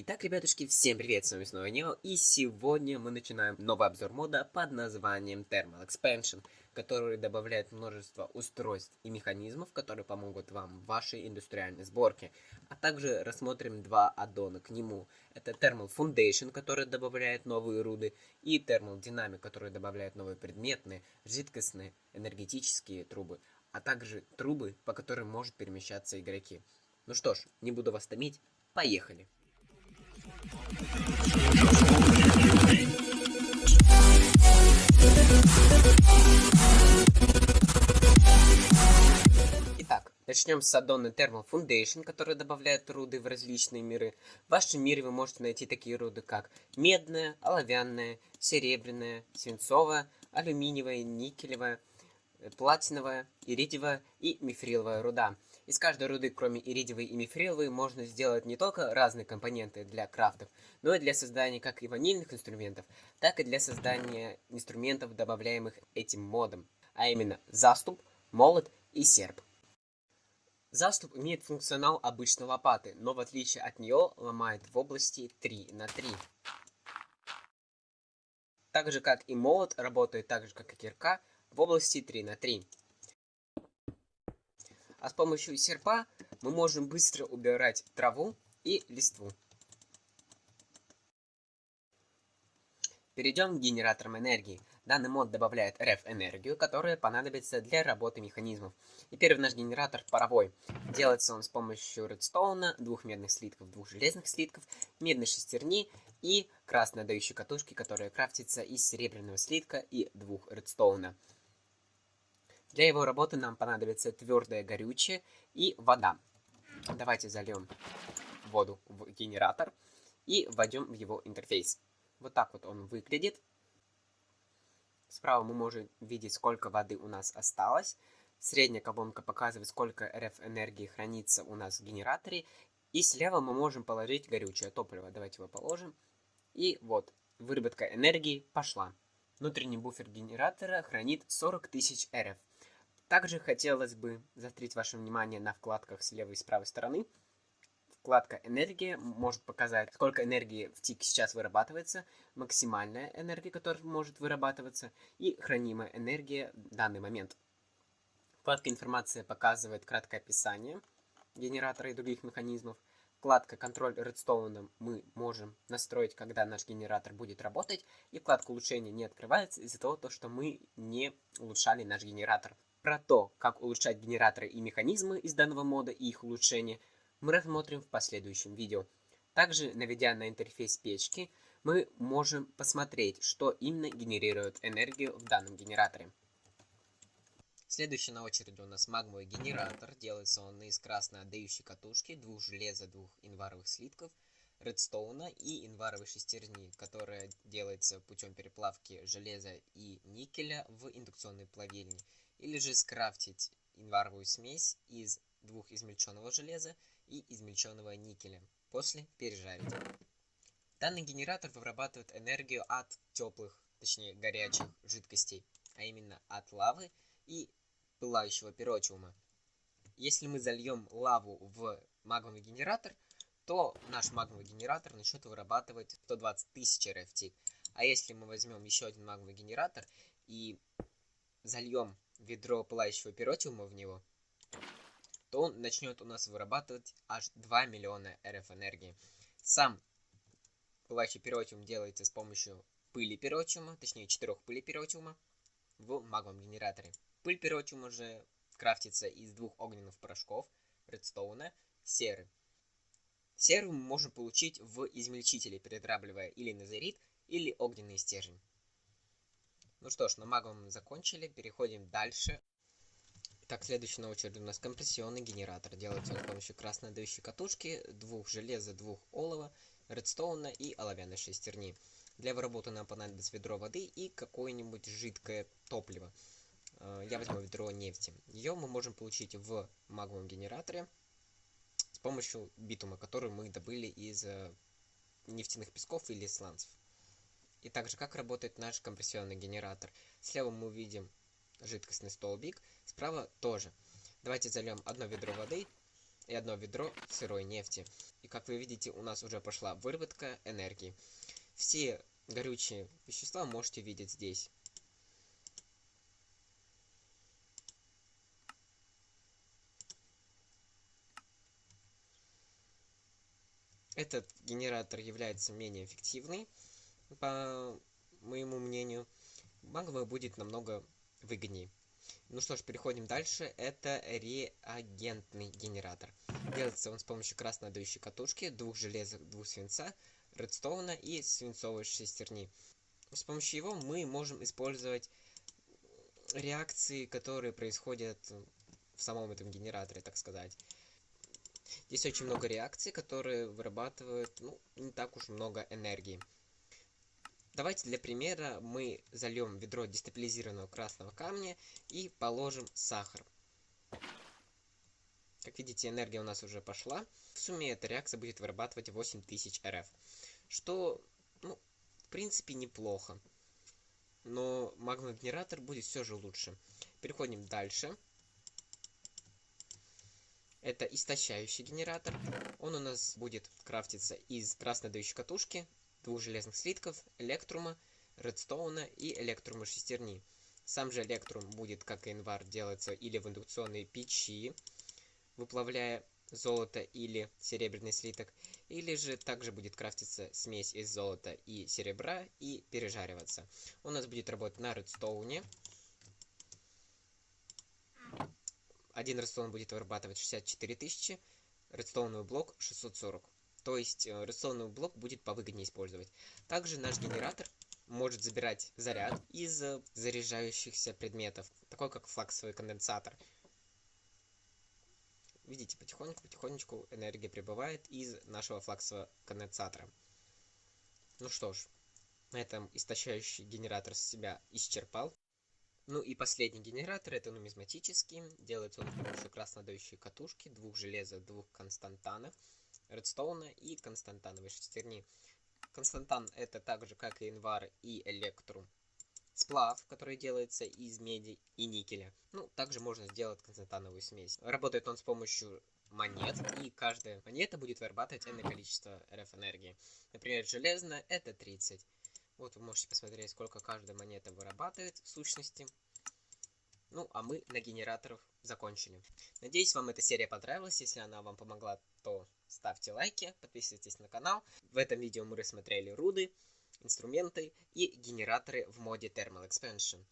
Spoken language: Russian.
Итак, ребятушки, всем привет, с вами снова Нео, и сегодня мы начинаем новый обзор мода под названием Thermal Expansion, который добавляет множество устройств и механизмов, которые помогут вам в вашей индустриальной сборке. А также рассмотрим два аддона к нему. Это Thermal Foundation, который добавляет новые руды, и Thermal Dynamic, который добавляет новые предметные, жидкостные, энергетические трубы, а также трубы, по которым может перемещаться игроки. Ну что ж, не буду вас томить, поехали! Начнем с аддона Thermal Foundation, который добавляет руды в различные миры. В вашем мире вы можете найти такие руды, как медная, оловянная, серебряная, свинцовая, алюминиевая, никелевая, платиновая, иридиевая и мифриловая руда. Из каждой руды, кроме иридиевой и мифриловой, можно сделать не только разные компоненты для крафтов, но и для создания как и ванильных инструментов, так и для создания инструментов, добавляемых этим модом, а именно заступ, молот и серп. Заступ имеет функционал обычной лопаты, но в отличие от нее ломает в области 3 на 3. Так же как и молот работает так же как и кирка в области 3 на 3. А с помощью серпа мы можем быстро убирать траву и листву. Перейдем к генераторам энергии. Данный мод добавляет RF-энергию, которая понадобится для работы механизмов. И первый наш генератор паровой. Делается он с помощью редстоуна, двух медных слитков, двух железных слитков, медной шестерни и красной дающей катушки, которая крафтится из серебряного слитка и двух редстоуна. Для его работы нам понадобится твердое горючее и вода. Давайте зальем воду в генератор и вводим в его интерфейс. Вот так вот он выглядит. Справа мы можем видеть, сколько воды у нас осталось. Средняя колонка показывает, сколько RF энергии хранится у нас в генераторе. И слева мы можем положить горючее топливо. Давайте его положим. И вот, выработка энергии пошла. Внутренний буфер генератора хранит 40 тысяч RF. Также хотелось бы заострить ваше внимание на вкладках с левой и с правой стороны. Вкладка «Энергия» может показать, сколько энергии в тик сейчас вырабатывается, максимальная энергия, которая может вырабатываться, и хранимая энергия в данный момент. Вкладка «Информация» показывает краткое описание генератора и других механизмов. Вкладка «Контроль редстоуном» мы можем настроить, когда наш генератор будет работать. И вкладка «Улучшение» не открывается из-за того, что мы не улучшали наш генератор. Про то, как улучшать генераторы и механизмы из данного мода и их улучшения, мы рассмотрим в последующем видео. Также, наведя на интерфейс печки, мы можем посмотреть, что именно генерирует энергию в данном генераторе. Следующий на очереди у нас магмовый генератор. Делается он из красной отдающей катушки, двух железа, двух инваровых слитков, редстоуна и инваровой шестерни, которая делается путем переплавки железа и никеля в индукционной плавильне или же скрафтить инваровую смесь из двух измельченного железа и измельченного никеля, после пережарить. Данный генератор вырабатывает энергию от теплых, точнее горячих жидкостей, а именно от лавы и пылающего пиротиума. Если мы зальем лаву в магмовый генератор, то наш магмовый генератор начнет вырабатывать 120 тысяч RFT. А если мы возьмем еще один магмовый генератор и зальем ведро пылающего пиротиума в него, то он начнет у нас вырабатывать аж 2 миллиона РФ энергии. Сам пылающий пиротиум делается с помощью пыли пиротиума, точнее 4 пыли пиротиума в магмовом генераторе. Пыль пиротиума же крафтится из двух огненных порошков, редстоуна, серы. Серу мы можем получить в измельчителе, передрабливая или назерит, или огненный стержень. Ну что ж, на магом закончили, переходим дальше. Так, следующий на очереди у нас компрессионный генератор. Делается он с помощью красной дающей катушки, двух железа, двух олова, редстоуна и оловянной шестерни. Для его работы нам понадобится ведро воды и какое-нибудь жидкое топливо. Э, я возьму ведро нефти. Ее мы можем получить в маговом генераторе с помощью битума, который мы добыли из э, нефтяных песков или сланцев. И также, как работает наш компрессионный генератор. Слева мы увидим жидкостный столбик, справа тоже. Давайте зальем одно ведро воды и одно ведро сырой нефти. И как вы видите, у нас уже пошла выработка энергии. Все горючие вещества можете видеть здесь. Этот генератор является менее эффективный, по моему мнению. Магма будет намного выгоднее. Ну что ж, переходим дальше. Это реагентный генератор. Делается он с помощью красноотдающей катушки, двух железок, двух свинца, редстоуна и свинцовой шестерни. С помощью его мы можем использовать реакции, которые происходят в самом этом генераторе, так сказать. Здесь очень много реакций, которые вырабатывают ну, не так уж много энергии. Давайте для примера мы зальем ведро дестабилизированного красного камня и положим сахар. Как видите, энергия у нас уже пошла. В сумме эта реакция будет вырабатывать 8000 РФ. Что, ну, в принципе, неплохо. Но магмогенератор будет все же лучше. Переходим дальше. Это истощающий генератор. Он у нас будет крафтиться из красной дающей катушки, двух железных слитков, электрума, редстоуна и электрума шестерни. Сам же электрум будет, как и инвар, делаться или в индукционной печи, выплавляя золото или серебряный слиток, или же также будет крафтиться смесь из золота и серебра и пережариваться. У нас будет работать на редстоуне. Один редстоун будет вырабатывать 64 тысячи, редстоуновый блок 640. То есть э, рационный блок будет повыгоднее использовать. Также наш генератор может забирать заряд из э, заряжающихся предметов, такой как флаксовый конденсатор. Видите, потихоньку-потихонечку энергия прибывает из нашего флаксового конденсатора. Ну что ж, на этом истощающий генератор себя исчерпал. Ну и последний генератор, это нумизматический. Делается он с помощью краснодающей катушки, двух железа, двух константанов редстоуна и константановой шестерни. Константан это так же, как и инвар и электрум. Сплав, который делается из меди и никеля. Ну, также можно сделать константановую смесь. Работает он с помощью монет, и каждая монета будет вырабатывать энное количество РФ энергии. Например, железная это 30. Вот вы можете посмотреть, сколько каждая монета вырабатывает в сущности. Ну, а мы на генераторах закончили. Надеюсь, вам эта серия понравилась. Если она вам помогла, то ставьте лайки, подписывайтесь на канал. В этом видео мы рассмотрели руды, инструменты и генераторы в моде Thermal Expansion.